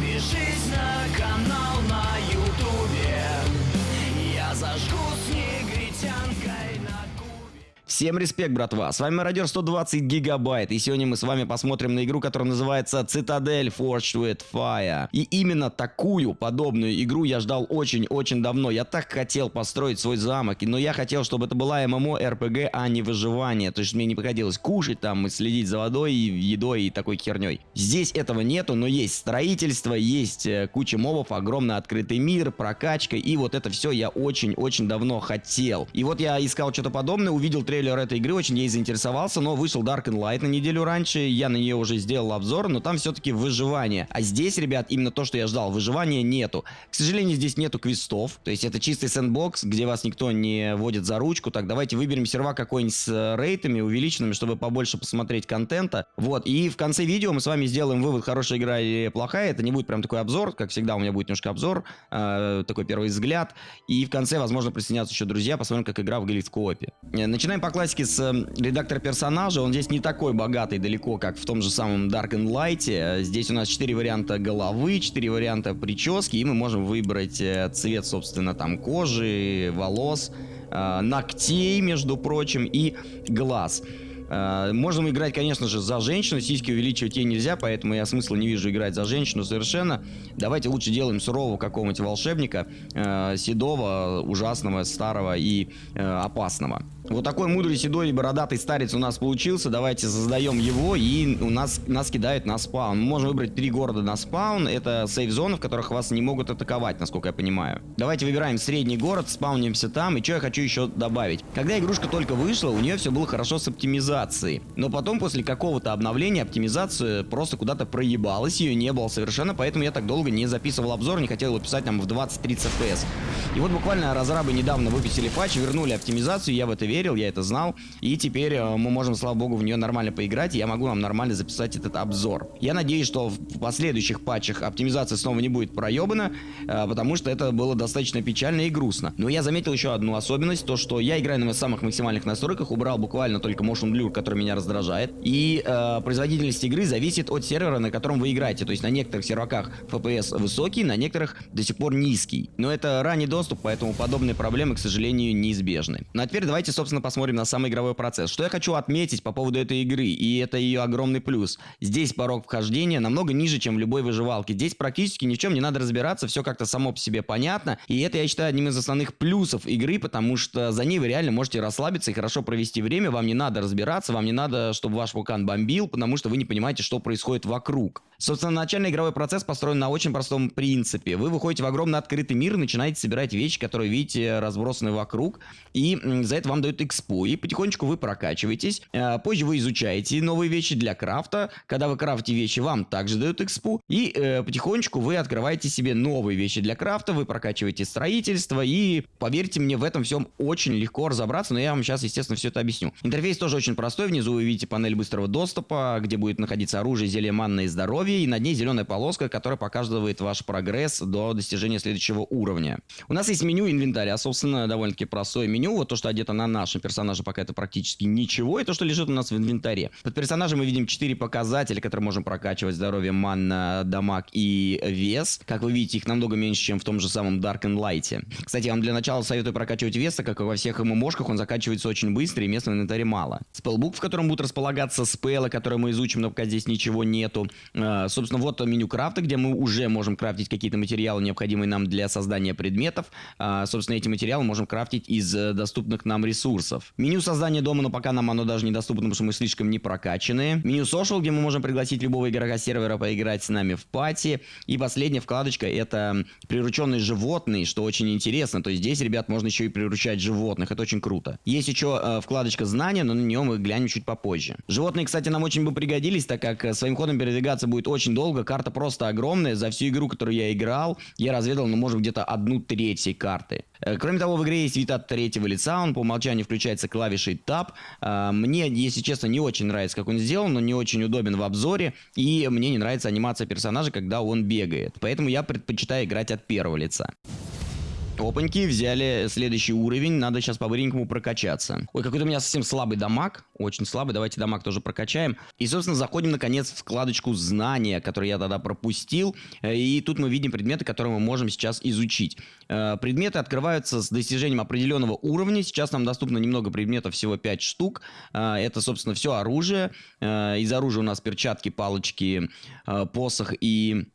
Подпишись на канал на ютубе Всем респект, братва! С вами Мародер 120 Гигабайт, и сегодня мы с вами посмотрим на игру, которая называется Цитадель Forged with Fire. И именно такую подобную игру я ждал очень-очень давно. Я так хотел построить свой замок, но я хотел, чтобы это была ММО, РПГ, а не выживание. То есть мне не приходилось кушать там и следить за водой, и едой и такой херней. Здесь этого нету, но есть строительство, есть э, куча мобов, огромный открытый мир, прокачка, и вот это все я очень-очень давно хотел. И вот я искал что-то подобное, увидел трейлер этой игры, очень ей заинтересовался, но вышел Dark and Light на неделю раньше, я на нее уже сделал обзор, но там все-таки выживание. А здесь, ребят, именно то, что я ждал, выживания нету. К сожалению, здесь нету квестов, то есть это чистый сэндбокс, где вас никто не водит за ручку. Так, давайте выберем серва какой-нибудь с э, рейтами увеличенными, чтобы побольше посмотреть контента. Вот, и в конце видео мы с вами сделаем вывод, хорошая игра или плохая. Это не будет прям такой обзор, как всегда у меня будет немножко обзор, э, такой первый взгляд. И в конце, возможно, присоединятся еще друзья, посмотрим, как игра выглядит в коопе. Э, Начинаем по классике с э, редактора персонажа. Он здесь не такой богатый далеко, как в том же самом Dark and Light. Э, Здесь у нас 4 варианта головы, 4 варианта прически, и мы можем выбрать э, цвет, собственно, там кожи, волос, э, ногтей, между прочим, и глаз. Можем играть, конечно же, за женщину. Сиськи увеличивать ей нельзя, поэтому я смысла не вижу играть за женщину совершенно. Давайте лучше делаем сурового какого-нибудь волшебника, э, седого, ужасного, старого и э, опасного. Вот такой мудрый, седой бородатый старец у нас получился. Давайте создаем его, и у нас нас кидают на спаун. Мы можем выбрать три города на спаун. Это сейф-зоны, в которых вас не могут атаковать, насколько я понимаю. Давайте выбираем средний город, спаунимся там. И что я хочу еще добавить. Когда игрушка только вышла, у нее все было хорошо с оптимизацией. Но потом, после какого-то обновления, оптимизация просто куда-то проебалась. Ее не было совершенно, поэтому я так долго не записывал обзор, не хотел его писать там в 20-30 FPS. И вот буквально разрабы недавно выпустили патч, вернули оптимизацию, я в это верил, я это знал. И теперь э, мы можем, слава богу, в нее нормально поиграть, и я могу вам нормально записать этот обзор. Я надеюсь, что в последующих патчах оптимизация снова не будет проебана, э, потому что это было достаточно печально и грустно. Но я заметил еще одну особенность, то что я играю на самых максимальных настройках, убрал буквально только Motion Blur, который меня раздражает. И э, производительность игры зависит от сервера, на котором вы играете. То есть на некоторых серваках FPS высокий, на некоторых до сих пор низкий. Но это ранний доступ, поэтому подобные проблемы, к сожалению, неизбежны. Ну а теперь давайте, собственно, посмотрим на сам игровой процесс. Что я хочу отметить по поводу этой игры, и это ее огромный плюс. Здесь порог вхождения намного ниже, чем в любой выживалке. Здесь практически ни в чем не надо разбираться, все как-то само по себе понятно. И это, я считаю, одним из основных плюсов игры, потому что за ней вы реально можете расслабиться и хорошо провести время. Вам не надо разбираться, вам не надо, чтобы ваш вулкан бомбил, потому что вы не понимаете, что происходит вокруг. Собственно, начальный игровой процесс построен на очень простом принципе. Вы выходите в огромный открытый мир, начинаете собирать вещи, которые видите разбросаны вокруг, и за это вам дают экспу. И потихонечку вы прокачиваетесь. Э, Позже вы изучаете новые вещи для крафта. Когда вы крафтите вещи, вам также дают экспу. И э, потихонечку вы открываете себе новые вещи для крафта, вы прокачиваете строительство, и поверьте мне, в этом всем очень легко разобраться, но я вам сейчас, естественно, все это объясню. Интерфейс тоже очень простой. Внизу вы видите панель быстрого доступа, где будет находиться оружие, зелье манна и здоровье, и над ней зеленая полоска, которая показывает ваш прогресс до достижения следующего уровня. У нас есть меню инвентаря, собственно, довольно-таки простое меню. Вот то, что одето на нашем персонаже, пока это практически ничего, и то, что лежит у нас в инвентаре. Под персонажем мы видим 4 показателя, которые можем прокачивать. Здоровье, манна, дамаг и вес. Как вы видите, их намного меньше, чем в том же самом Dark and Light. Кстати, я вам для начала советую прокачивать вес, так как во всех ММОшках он закачивается очень быстро, и места в инвентаре мало. Спеллбук, в котором будут располагаться спеллы, которые мы изучим, но пока здесь ничего нету. Э, собственно, вот меню крафта, где мы уже можем крафтить какие-то материалы, необходимые нам для создания предметов. А, собственно, эти материалы можем крафтить из э, доступных нам ресурсов. Меню создания дома, но пока нам оно даже недоступно, потому что мы слишком не прокачаны. Меню social, где мы можем пригласить любого игрока сервера поиграть с нами в пати. И последняя вкладочка это прирученные животные, что очень интересно. То есть здесь, ребят, можно еще и приручать животных. Это очень круто. Есть еще э, вкладочка знания, но на нее мы глянем чуть попозже. Животные, кстати, нам очень бы пригодились, так как э, своим ходом передвигаться будет очень долго. Карта просто огромная. За всю игру, которую я играл, я разведал, ну, может, где-то одну треть всей карты. Э, Кроме того, в игре есть вид от третьего лица, он по умолчанию включается клавишей Tab. Э, Мне, если честно, не очень нравится, как он сделан, но не очень удобен в обзоре, и мне не нравится анимация персонажа, когда он бегает. Поэтому я предпочитаю играть от первого лица. Опаньки, взяли следующий уровень, надо сейчас по-быренькому прокачаться. Ой, какой-то у меня совсем слабый дамаг, очень слабый, давайте дамаг тоже прокачаем. И, собственно, заходим, наконец, в вкладочку знания, которую я тогда пропустил. Э, и тут мы видим предметы, которые мы можем сейчас изучить. Э, предметы открываются с достижением определенного уровня. Сейчас нам доступно немного предметов, всего 5 штук. Э, это, собственно, все оружие. Из оружия у нас перчатки, палочки, посох и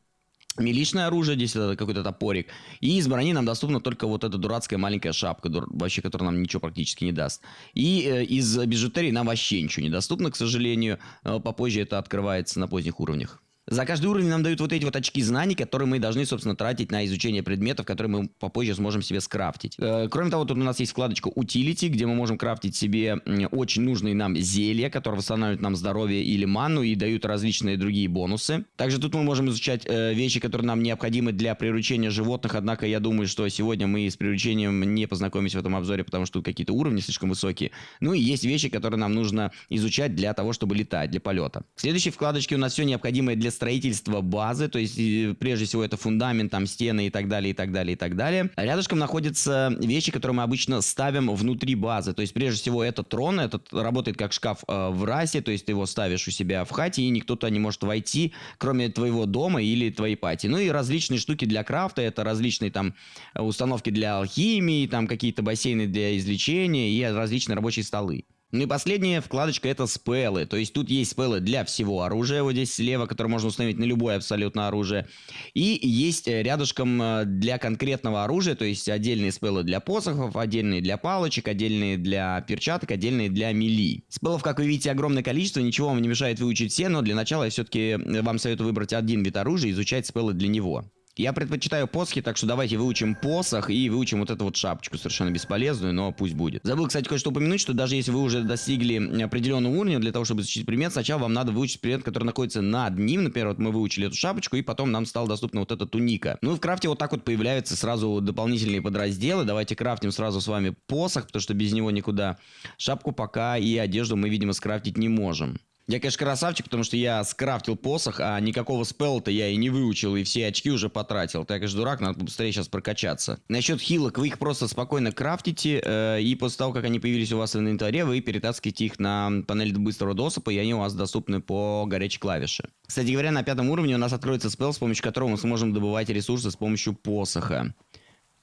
миличное оружие, здесь это какой-то топорик. И из брони нам доступна только вот эта дурацкая маленькая шапка, дур, вообще, которая нам ничего практически не даст. И э, из бижутерии нам вообще ничего не доступно, к сожалению. Э, попозже это открывается на поздних уровнях. За каждый уровень нам дают вот эти вот очки знаний, которые мы должны, собственно, тратить на изучение предметов, которые мы попозже сможем себе скрафтить. Э, кроме того, тут у нас есть вкладочка Utility, где мы можем крафтить себе очень нужные нам зелья, которые восстанавливают нам здоровье или ману и дают различные другие бонусы. Также тут мы можем изучать э, вещи, которые нам необходимы для приручения животных, однако я думаю, что сегодня мы с приручением не познакомимся в этом обзоре, потому что какие-то уровни слишком высокие. Ну и есть вещи, которые нам нужно изучать для того, чтобы летать, для полета. В следующей вкладочке у нас все необходимое для строительство базы, то есть прежде всего это фундамент, там стены и так далее, и так далее, и так далее. Рядышком находятся вещи, которые мы обычно ставим внутри базы, то есть прежде всего это трон, этот работает как шкаф э, в расе, то есть ты его ставишь у себя в хате и никто туда не может войти, кроме твоего дома или твоей пати. Ну и различные штуки для крафта, это различные там установки для алхимии, там какие-то бассейны для излечения и различные рабочие столы. Ну и последняя вкладочка это спеллы. То есть тут есть спеллы для всего оружия, вот здесь слева, которое можно установить на любое абсолютно оружие. И есть э, рядышком э, для конкретного оружия, то есть отдельные спеллы для посохов, отдельные для палочек, отдельные для перчаток, отдельные для мили. Спеллов, как вы видите, огромное количество, ничего вам не мешает выучить все, но для начала я все-таки э, вам советую выбрать один вид оружия и изучать спеллы для него. Я предпочитаю посохи, так что давайте выучим посох и выучим вот эту вот шапочку, совершенно бесполезную, но пусть будет. Забыл, кстати, кое-что упомянуть, что даже если вы уже достигли определенного уровня, для того, чтобы изучить предмет, сначала вам надо выучить предмет, который находится над ним. Например, вот мы выучили эту шапочку, и потом нам стала доступна вот эта туника. Ну и в крафте вот так вот появляются сразу дополнительные подразделы. Давайте крафтим сразу с вами посох, потому что без него никуда. Шапку пока и одежду мы, видимо, скрафтить не можем. Я, конечно, красавчик, потому что я скрафтил посох, а никакого спелла-то я и не выучил, и все очки уже потратил. Так, конечно, дурак, надо быстрее сейчас прокачаться. Насчет хилок, вы их просто спокойно крафтите, э, и после того, как они появились у вас в инвентаре, вы перетаскиваете их на панель быстрого доступа, и они у вас доступны по горячей клавише. Кстати говоря, на пятом уровне у нас откроется спел, с помощью которого мы сможем добывать ресурсы с помощью посоха.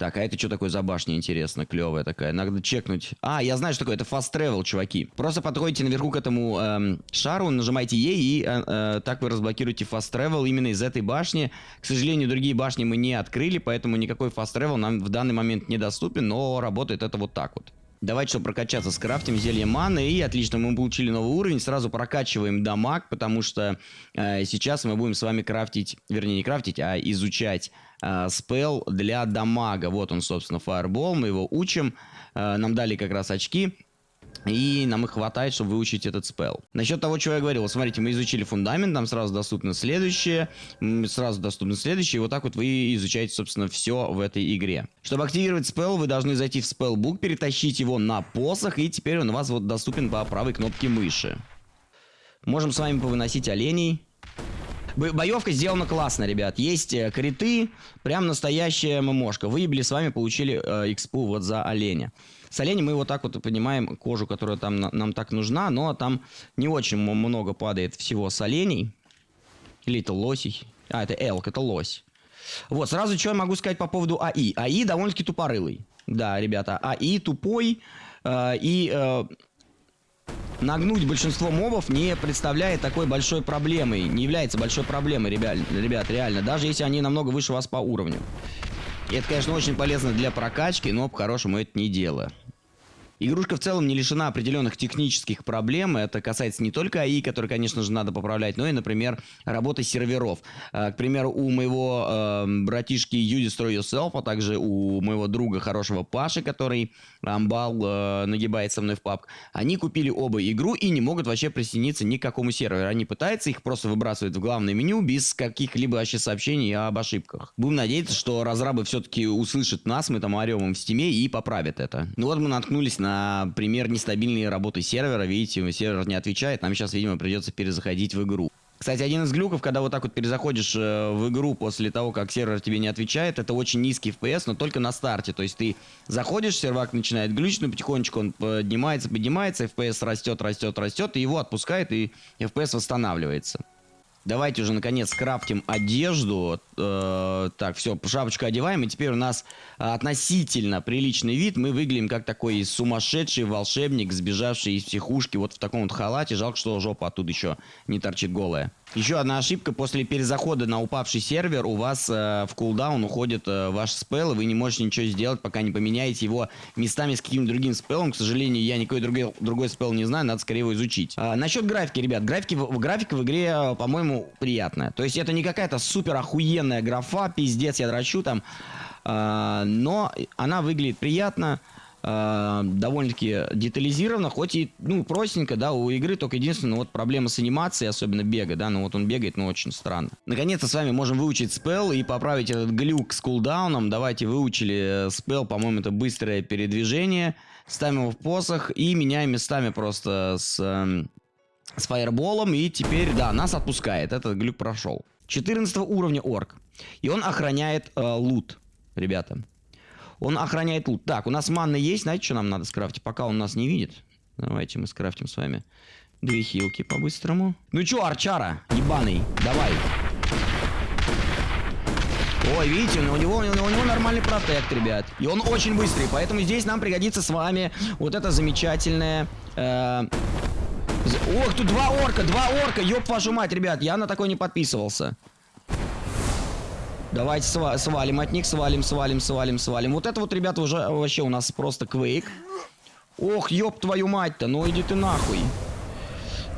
Так, а это что такое за башня, интересно, клевая такая? Надо чекнуть. А, я знаю, что такое. Это fast travel, чуваки. Просто подходите наверху к этому эм, шару, нажимаете Е, и э, э, так вы разблокируете fast travel именно из этой башни. К сожалению, другие башни мы не открыли, поэтому никакой fast travel нам в данный момент недоступен, но работает это вот так вот. Давайте, чтобы прокачаться, скрафтим зелье маны. И отлично, мы получили новый уровень. Сразу прокачиваем дамаг, потому что э, сейчас мы будем с вами крафтить, вернее не крафтить, а изучать э, спел для дамага. Вот он, собственно, Fireball. Мы его учим. Э, нам дали как раз очки. И нам их хватает, чтобы выучить этот спел. Насчет того, чего я говорил. Смотрите, мы изучили фундамент, нам сразу доступно следующее, сразу доступно следующее. И вот так вот вы изучаете, собственно, все в этой игре. Чтобы активировать спел, вы должны зайти в спеллбук, перетащить его на посох, и теперь он у вас вот доступен по правой кнопке мыши. Можем с вами повыносить оленей. Боевка сделана классно, ребят. Есть э, криты, прям настоящая ММОшка. Выебли с вами, получили э, экспу вот за оленя. С мы вот так вот понимаем кожу, которая там нам так нужна, но там не очень много падает всего с оленей. Или это лосей. А, это элк, это лось. Вот, сразу что я могу сказать по поводу АИ. АИ довольно-таки тупорылый. Да, ребята, АИ тупой. Э, и э, нагнуть большинство мобов не представляет такой большой проблемой. Не является большой проблемой, ребят, ребят, реально. Даже если они намного выше вас по уровню. Это, конечно, очень полезно для прокачки, но по-хорошему это не дело. Игрушка в целом не лишена определенных технических проблем. Это касается не только АИ, который, конечно же, надо поправлять, но и, например, работы серверов. А, к примеру, у моего э, братишки You Destroy Yourself, а также у моего друга хорошего Паши, который амбал э, нагибает со мной в PUBG, они купили оба игру и не могут вообще присоединиться ни к какому серверу. Они пытаются, их просто выбрасывают в главное меню без каких-либо вообще сообщений об ошибках. Будем надеяться, что разрабы все-таки услышат нас, мы там орем им в стиме и поправят это. Ну вот мы наткнулись на пример нестабильной работы сервера. Видите, сервер не отвечает. Нам сейчас, видимо, придется перезаходить в игру. Кстати, один из глюков, когда вот так вот перезаходишь э, в игру после того, как сервер тебе не отвечает, это очень низкий FPS, но только на старте. То есть ты заходишь, сервак начинает глючить, но потихонечку он поднимается, поднимается, FPS растет, растет, растет, и его отпускает, и FPS восстанавливается. Давайте уже, наконец, скрафтим одежду. Э, так, все, шапочку одеваем. И теперь у нас относительно приличный вид. Мы выглядим как такой сумасшедший волшебник, сбежавший из психушки вот в таком вот халате. Жалко, что жопа оттуда еще не торчит голая. Еще одна ошибка. После перезахода на упавший сервер у вас э, в кулдаун уходит э, ваш спел, и вы не можете ничего сделать, пока не поменяете его местами с каким-то другим спелом. К сожалению, я никакой другой, другой спел не знаю, надо скорее его изучить. А, насчет графики, ребят. Графики, графика в игре, э, по-моему, приятная. То есть это не какая-то супер охуенная графа, пиздец, я дрочу там. А, но она выглядит приятно. Э, довольно-таки детализировано, хоть и, ну, простенько, да, у игры только единственное, вот проблема с анимацией, особенно бега, да, ну вот он бегает, но очень странно. Наконец-то с вами можем выучить спел и поправить этот глюк с кулдауном. Давайте выучили э, спел, по-моему, это быстрое передвижение. Ставим его в посох и меняем местами просто с, э, с фаерболом, и теперь, да, нас отпускает, этот глюк прошел. 14 уровня орк, и он охраняет э, лут, ребята. Он охраняет лут. Так, у нас манна есть. Знаете, что нам надо скрафтить? Пока он нас не видит. Давайте мы скрафтим с вами две хилки по-быстрому. Ну чё, арчара, ебаный, давай. Ой, видите, у него, у него, нормальный протект, ребят. И он очень быстрый, поэтому здесь нам пригодится с вами вот это замечательное... Э, Ох, тут два орка, два орка, ёб вашу мать, ребят, я на такой не подписывался. Давайте сва свалим от них, свалим, свалим, свалим, свалим. Вот это вот, ребята, уже вообще у нас просто квейк. Ох, ёб твою мать-то, ну иди ты нахуй.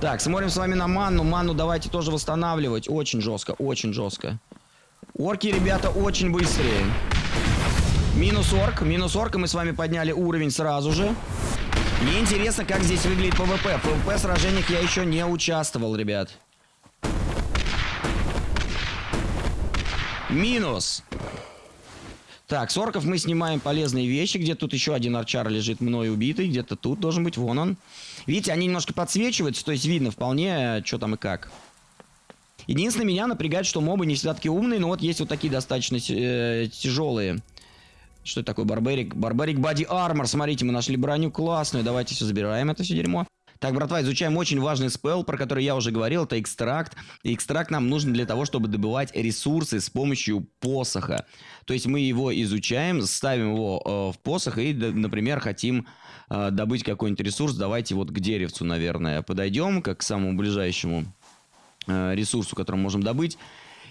Так, смотрим с вами на манну. Манну давайте тоже восстанавливать. Очень жестко, очень жестко. Орки, ребята, очень быстрые. Минус орк, минус орк, мы с вами подняли уровень сразу же. Мне интересно, как здесь выглядит PvP. В PvP сражениях я еще не участвовал, ребят. Минус. Так, с орков мы снимаем полезные вещи. Где тут еще один archer лежит мной убитый. Где-то тут должен быть. Вон он. Видите, они немножко подсвечиваются. То есть видно вполне, что там и как. Единственное, меня напрягает, что мобы не всегда такие умные. Но вот есть вот такие достаточно э, тяжелые. Что это такое? Барбарик. Барбарик Бади Армор. Смотрите, мы нашли броню классную. Давайте все забираем это все дерьмо. Так, братва, изучаем очень важный спел, про который я уже говорил, это экстракт. И экстракт нам нужен для того, чтобы добывать ресурсы с помощью посоха. То есть мы его изучаем, ставим его э, в посох и, например, хотим э, добыть какой-нибудь ресурс. Давайте вот к деревцу, наверное, подойдем, как к самому ближайшему э, ресурсу, который можем добыть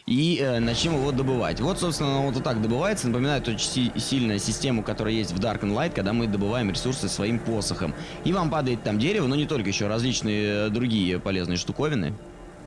и э, начнем его добывать. Вот, собственно, вот, так добывается. Напоминает очень си сильную систему, которая есть в Dark and Light, когда мы добываем ресурсы своим посохом. И вам падает там дерево, но не только, еще различные э, другие полезные штуковины.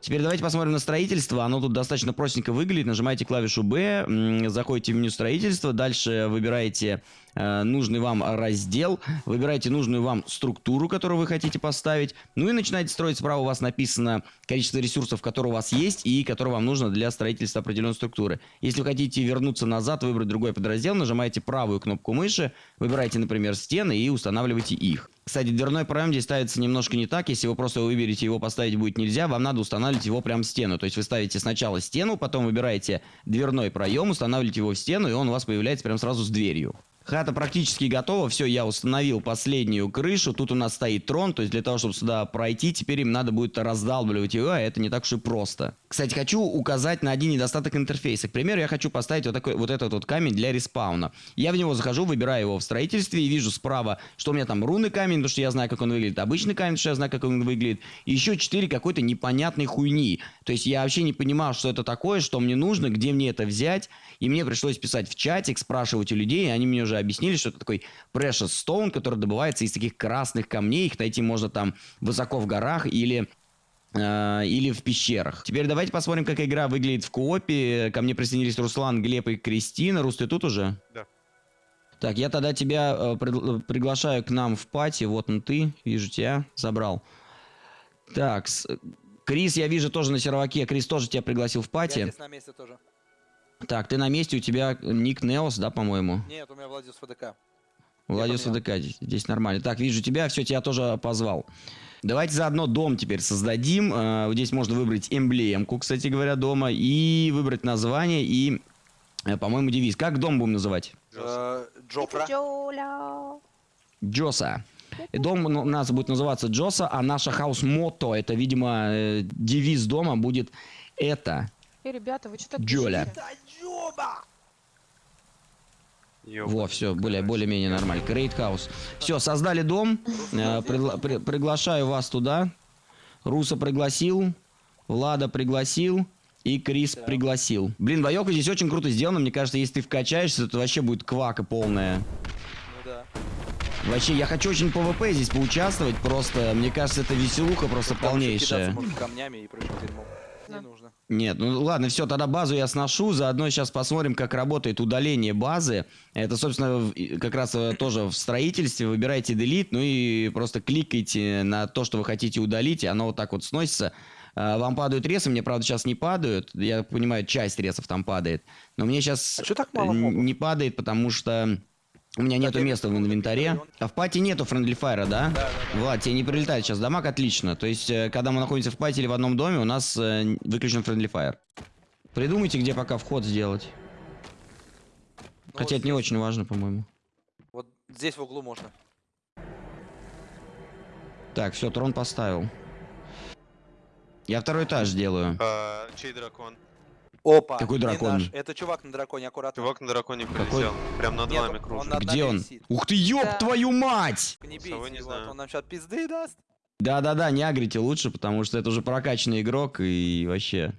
Теперь давайте посмотрим на строительство. Оно тут достаточно простенько выглядит. Нажимаете клавишу B, заходите в меню строительства, дальше выбираете э, нужный вам раздел, выбираете нужную вам структуру, которую вы хотите поставить, ну и начинаете строить. Справа у вас написано количество ресурсов, которые у вас есть и которые вам нужно для строительства определенной структуры. Если вы хотите вернуться назад, выбрать другой подраздел, нажимаете правую кнопку мыши, выбираете, например, стены и устанавливаете их. Кстати, дверной проем здесь ставится немножко не так. Если вы просто выберете его поставить будет нельзя, вам надо устанавливать его прямо в стену. То есть вы ставите сначала стену, потом выбираете дверной проем, устанавливаете его в стену, и он у вас появляется прямо сразу с дверью. Хата практически готова. Все, я установил последнюю крышу. Тут у нас стоит трон. То есть для того, чтобы сюда пройти, теперь им надо будет раздалбливать его, а это не так уж и просто. Кстати, хочу указать на один недостаток интерфейса. К примеру, я хочу поставить вот, такой, вот этот вот камень для респауна. Я в него захожу, выбираю его в строительстве и вижу справа, что у меня там руны камень, потому что я знаю, как он выглядит. Обычный камень, потому что я знаю, как он выглядит. И еще 4 какой-то непонятной хуйни. То есть я вообще не понимал, что это такое, что мне нужно, где мне это взять. И мне пришлось писать в чатик, спрашивать у людей, и они мне уже объяснили, что это такой precious stone, который добывается из таких красных камней. Их найти можно там высоко в горах или э, или в пещерах. Теперь давайте посмотрим, как игра выглядит в коопе. Ко мне присоединились Руслан, Глеб и Кристина. Рус, ты тут уже? Да. Так, я тогда тебя э, при, приглашаю к нам в пати. Вот он ты, вижу тебя, забрал. Так, с, Крис, я вижу тоже на серваке. Крис тоже тебя пригласил в пати. Я здесь на месте тоже. Так, ты на месте, у тебя ник Неос, да, по-моему? Нет, у меня Владимир ФДК. Владимир ФДК, здесь, нормально. Так, вижу тебя, все, тебя тоже позвал. Давайте заодно дом теперь создадим. Э, здесь можно выбрать эмблемку, кстати говоря, дома. И выбрать название и, э, по-моему, девиз. Как дом будем называть? Э. Джоля. Джоса. Дом у нас будет называться Джоса, а наша хаус-мото, это, видимо, девиз дома будет это. Эй, ребята, вы что так Джоля. Во, все, более, более-менее нормально. Great House. Все, создали дом. Э, пригла- при- приглашаю вас туда. Руса пригласил. Влада пригласил. И Крис пригласил. Блин, боёвка здесь очень круто сделана. Мне кажется, если ты вкачаешься, то вообще будет квака полная. Ну да. Вообще, я хочу очень PvP здесь поучаствовать. Просто, мне кажется, это веселуха просто Там полнейшая. камнями и прыгать дерьмом. Не нужно. Нет, ну ладно, все, тогда базу я сношу, заодно сейчас посмотрим, как работает удаление базы. Это, собственно, как раз э, тоже в строительстве. Выбирайте Delete, ну и просто кликайте на то, что вы хотите удалить, и оно вот так вот сносится. А, Вам падают ресы, мне, правда, сейчас не падают. Я понимаю, часть ресов там падает. Но мне сейчас А так мало мобов? не падает, потому что у меня нету места в инвентаре. А в party нету friendly fire-а, да? Да, да, да. Влад, тебе не прилетает сейчас дамаг, отлично. То есть, э, когда мы находимся в party или в одном доме, у нас э, выключен friendly fire. Придумайте, где пока вход сделать. Ну, Хотя вот это не здесь- очень важно, по-моему. Вот здесь в углу можно. Так, все, трон поставил. Я второй этаж делаю. А, чей дракон? Опа. Какой дракон? наш. Это чувак на драконе, аккуратно. Чувак на драконе Какой? прилетел. Прям над Нет, вами он кружит. над Где он? висит. Ух ты, ёб Да. твою мать! Не бейте не его, знаю. он нам сейчас пизды даст. Да-да-да, не агрите лучше, потому что это уже прокачанный игрок и вообще.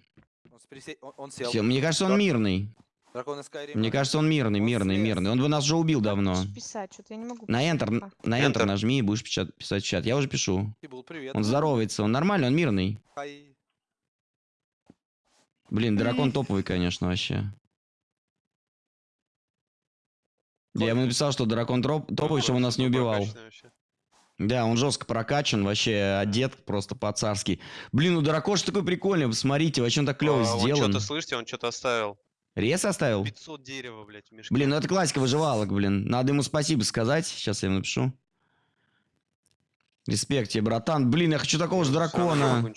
Он, сприсе- он- он сел. Всё, мне кажется, он Да. мирный. Дракон Skyrim. Мне кажется, он мирный, Он мирный, слез. мирный. Он бы нас уже убил давно. Писать, что-то я не могу. На Enter, пока. на Enter Enter. нажми и будешь печат- писать в чат. Я уже пишу. Был привет. Он здоровается, он нормальный, он мирный. Хай. Блин, дракон топовый, конечно, вообще. Я ему написал, что дракон троп- топовый, чтобы он нас не убивал. Да, он жестко прокачан, вообще одет просто по-царски. Блин, ну дракош такой прикольный, посмотрите, вообще он так клево А, Он сделан. что-то, слышите, он что-то оставил. Рез оставил? 500 дерева, блядь, в мешке. Блин, ну это классика выживалок, блин. Надо ему спасибо сказать. Сейчас я ему напишу. Респект тебе, братан. Блин, я хочу такого же не могу дракона.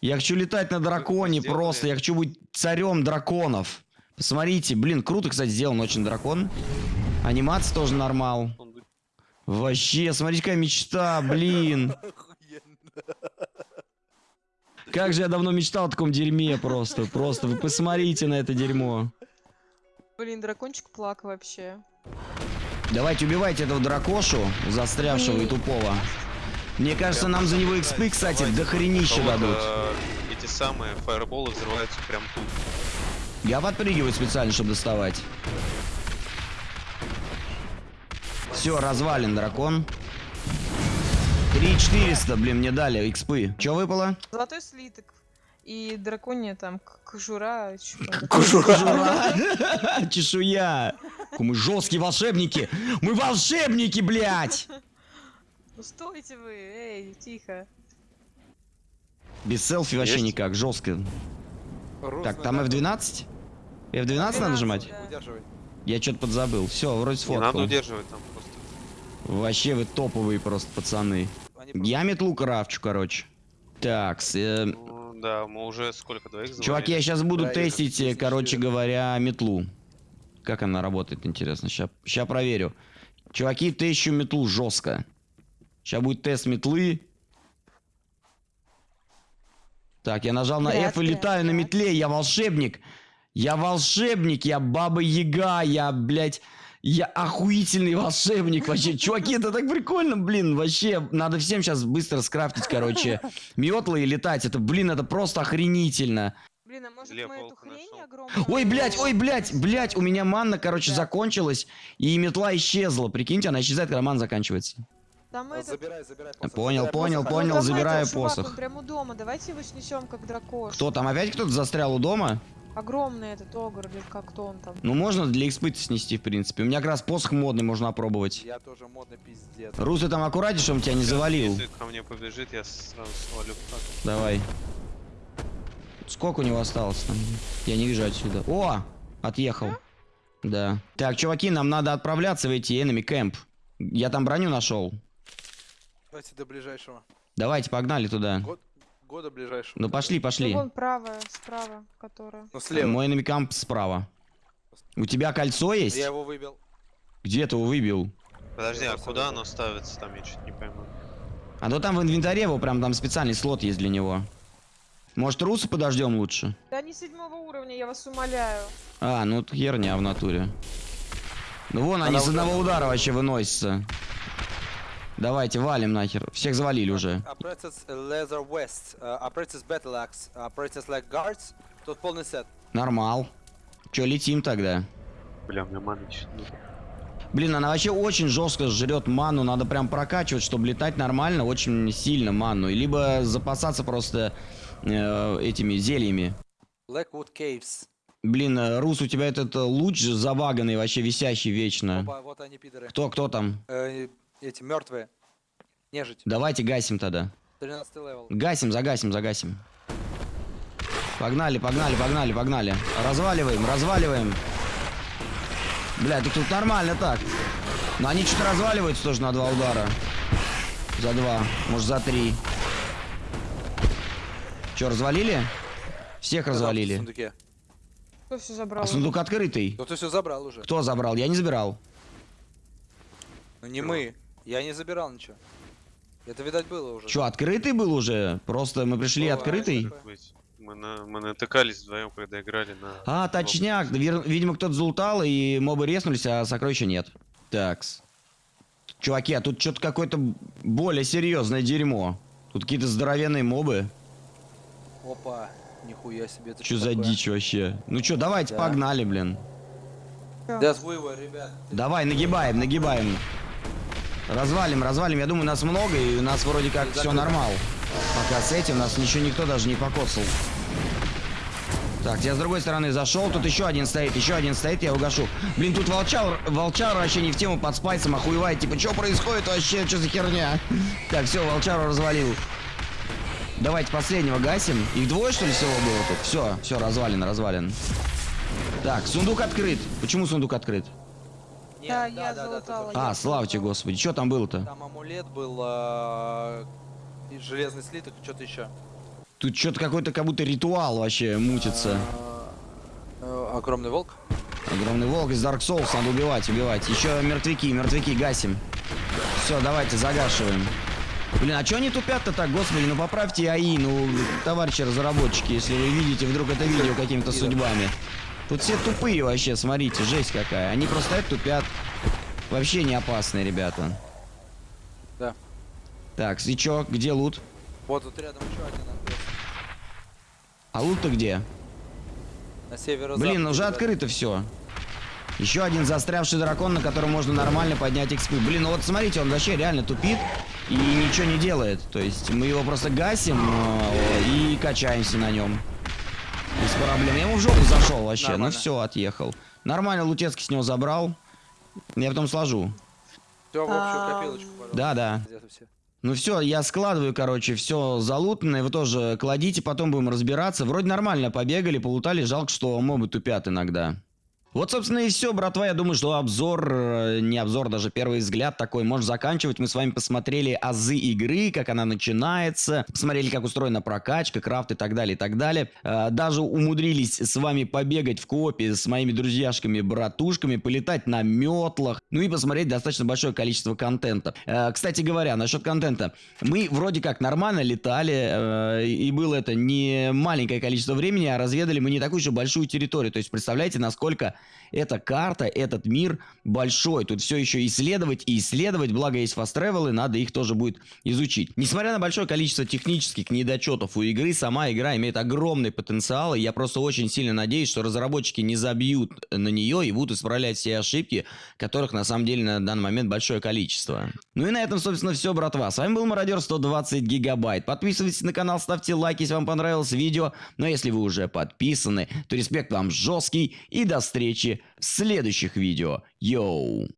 Я хочу летать на драконе сделали? просто. Я хочу быть царем драконов. Посмотрите, блин, круто, кстати, сделан очень дракон. Анимация тоже нормал. Вообще, смотрите, какая мечта, блин. Как же я давно мечтал о таком дерьме просто. Просто вы посмотрите на это дерьмо. Блин, дракончик плак вообще. Давайте убивайте этого дракошу, застрявшего и тупого. Мне кажется, нам за него экспы, кстати, Давайте. дохренища А вот, дадут. э, Эти самые фаерболы взрываются прям тут. Я подпрыгиваю специально, чтобы доставать. Все, развален дракон. 3400, блин, мне дали экспы. Че выпало? Золотой слиток. И драконья там кожура. Кожура. Чешуя. Мы жесткие волшебники. Мы волшебники, блядь. Ну стойте вы, эй, тихо. Без селфи вообще Есть? никак, жестко. Рус Так, там драконе. F12? F12 надо 12, нажимать? да. Я что-то подзабыл. Все, вроде Не надо сфоткал. удерживать там просто. Вообще вы топовые просто пацаны. Просто- Я метлу крафчу, короче. Так, Ну, да, мы уже сколько, двоих завалили? чуваки, я сейчас буду Да, я тестить, как э, короче говоря, метлу. Как она работает, интересно. Сейчас проверю. Чуваки, тещу метлу жестко. Сейчас будет тест метлы. Так, я нажал на F и летаю на метле. Я волшебник. Я волшебник, я баба Яга, я, блядь, я охуительный волшебник вообще. Чуваки, это так прикольно, блин, вообще. Надо всем сейчас быстро скрафтить, короче, метлы и летать. Это, блин, это просто охренительно. Блин, а может Лев мы эту хрень нашел. огромную... Ой, блядь, ой, блядь, блядь, у меня манна, короче, Да. закончилась, и метла исчезла. Прикиньте, она исчезает, когда манна заканчивается. Там А, этот... Забирай, забирай. посох, Понял, забирай понял, посох. понял, Ну, давай, забираю посох. Он прямо у дома, давайте его снесем как дракош. Кто там, опять кто-то застрял у дома? Огромный этот огр, или как кто он там. Ну, можно для экспыта снести, в принципе. У меня как раз посох модный, можно опробовать. Я тоже модный пиздец. Рус, ты там аккуратнее, чтобы он тебя не завалил. Если ко мне побежит, я сразу свалю. Давай. Сколько у него осталось там? Я не вижу отсюда. О! Отъехал. Да. Так, чуваки, нам надо отправляться в эти enemy camp. Я там броню нашел. Давайте до ближайшего. Давайте, погнали туда. Год, года ближайшего. Ну пошли, Ну, пошли. вон правая, справа, которая. Ну слева. Мой намикамп справа. У тебя кольцо есть? Я его выбил. Где ты его выбил? Подожди, а куда оно ставится там, я что-то не пойму. А то там в инвентаре его прям там специальный слот есть для него. Может, русу подождем лучше? Да не седьмого уровня, я вас умоляю. А, ну херня в натуре. Ну вон они Она с уже- одного удара вообще выносятся. Давайте, валим нахер. Всех завалили уже. West, э, Leg Guards. Тут полный сет. Нормал. Че, летим тогда? Бля, у меня маны. Блин, она вообще очень жестко жрет ману. Надо прям прокачивать, чтобы летать нормально, очень сильно ману. И Либо запасаться просто э, этими зельями. Blackwood Caves. Блин, э, Рус, у тебя этот э, луч забаганный, вообще висящий вечно. Опа, вот они, пидоры. Кто, кто там? Э, эти мертвые. Нежить. Давайте гасим тогда. 13 level. Гасим, загасим, загасим. Погнали, погнали, погнали, погнали. Разваливаем, разваливаем. Бля, так тут нормально так. Но они что-то разваливаются тоже на два удара. За два, может за три. Че, развалили? Всех В развалили. сундуке. Кто все забрал? А сундук открытый. Ты все забрал уже. Кто забрал? Я не забирал. Ну не мы. Я не забирал ничего. Это, видать, было уже. Че, открытый был уже? Просто мы пришли Бывает открытый? такое. Мы, на, мы натыкались вдвоем, когда играли на... А, точняк. Вер- Видимо, кто-то залутал, и мобы резнулись, а сокровища нет. Такс. Чуваки, а тут что-то какое-то более серьезное дерьмо. Тут какие-то здоровенные мобы. Опа. Нихуя себе. Это Что за такое? дичь вообще? Ну что, давайте, Да. погнали, блин. Weaver, ребят. Давай, нагибаем, нагибаем. Развалим, развалим. Я думаю, нас много, и у нас вроде как все нормал. Пока с этим нас ничего никто даже не покоцал. Так, я с другой стороны зашел, тут еще один стоит, еще один стоит, я его гашу. Блин, тут волчар, волчар вообще не в тему под спайсом охуевает, типа, что происходит вообще, что за херня? Так, все, волчару развалил. Давайте последнего гасим. Их двое, что ли, всего было тут? Все, все, развален, развален. Так, сундук открыт. Почему сундук открыт? Нет, Да, я залутала. точно. А, слава тебе, господи, что там было-то? Там амулет был, э, железный слиток, что-то еще. Тут что-то какой-то как будто ритуал вообще мутится. Э, огромный волк. Огромный волк из Dark Souls, надо убивать, убивать. Еще мертвяки, мертвяки гасим. Все, давайте загашиваем. Блин, а что они тупят-то так, господи, ну поправьте АИ, ну, товарищи разработчики, если вы видите вдруг это видео какими-то судьбами. Тут все тупые вообще, смотрите, жесть какая. Они просто стоят, тупят. Вообще не опасные ребята. Да. Так, и чё, где лут? Вот тут рядом еще один. А лут-то где? На северо Блин, уже открыто все. Еще один застрявший дракон, на котором можно нормально поднять экспы. Блин, ну вот смотрите, он вообще реально тупит и ничего не делает. То есть мы его просто гасим э, и качаемся на нем. Проблем. Я ему в жопу зашел вообще. Нормально. Ну все, отъехал. Нормально, Лутецкий с него забрал. Я потом сложу. Все в общую Ам, копилочку, пожалуйста. Да, да. Ну все, я складываю, короче, все залутанное, вы тоже кладите, потом будем разбираться. Вроде нормально побегали, полутали, жалко, что мобы тупят иногда. Вот, собственно, и все, братва. Я думаю, что обзор, э, не обзор, даже первый взгляд такой можно заканчивать. Мы с вами посмотрели азы игры, как она начинается, посмотрели, как устроена прокачка, крафт и так далее, и так далее. Э, Даже умудрились с вами побегать в коопе с моими друзьяшками, братушками, полетать на метлах, ну и посмотреть достаточно большое количество контента. Э, Кстати говоря, насчет контента. Мы вроде как нормально летали, и было это не маленькое количество времени, а разведали мы не такую же большую территорию. То есть представляете, насколько эта карта, этот мир большой. Тут все еще исследовать и исследовать, благо есть фаст и надо их тоже будет изучить. Несмотря на большое количество технических недочетов у игры, сама игра имеет огромный потенциал, и я просто очень сильно надеюсь, что разработчики не забьют на нее и будут исправлять все ошибки, которых на самом деле на данный момент большое количество. Ну и на этом, собственно, все, братва. С вами был Мародер 120 гигабайт. Подписывайтесь на канал, ставьте лайки, если вам понравилось видео. Но если вы уже подписаны, то респект вам жесткий и до встречи в следующих видео. Йоу!